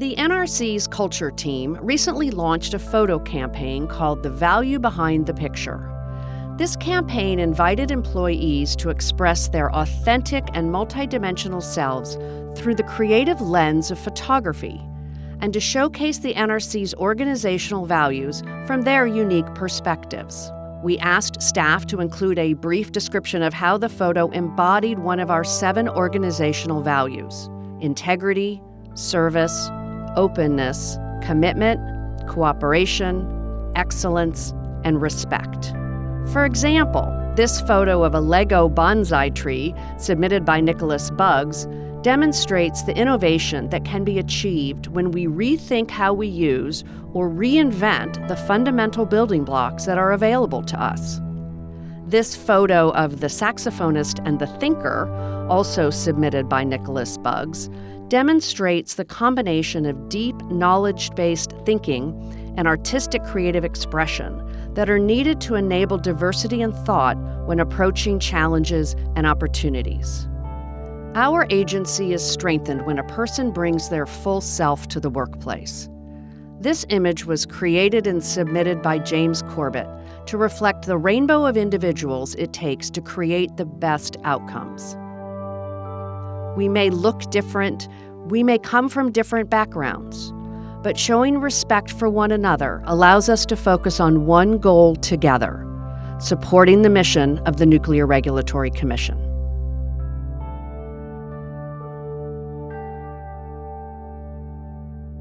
The NRC's culture team recently launched a photo campaign called The Value Behind the Picture. This campaign invited employees to express their authentic and multidimensional selves through the creative lens of photography and to showcase the NRC's organizational values from their unique perspectives. We asked staff to include a brief description of how the photo embodied one of our seven organizational values integrity, service, openness, commitment, cooperation, excellence, and respect. For example, this photo of a Lego bonsai tree, submitted by Nicholas Buggs, demonstrates the innovation that can be achieved when we rethink how we use or reinvent the fundamental building blocks that are available to us. This photo of the saxophonist and the thinker, also submitted by Nicholas Buggs, demonstrates the combination of deep knowledge based thinking and artistic creative expression that are needed to enable diversity in thought when approaching challenges and opportunities. Our agency is strengthened when a person brings their full self to the workplace. This image was created and submitted by James Corbett to reflect the rainbow of individuals it takes to create the best outcomes. We may look different, we may come from different backgrounds, but showing respect for one another allows us to focus on one goal together supporting the mission of the Nuclear Regulatory Commission.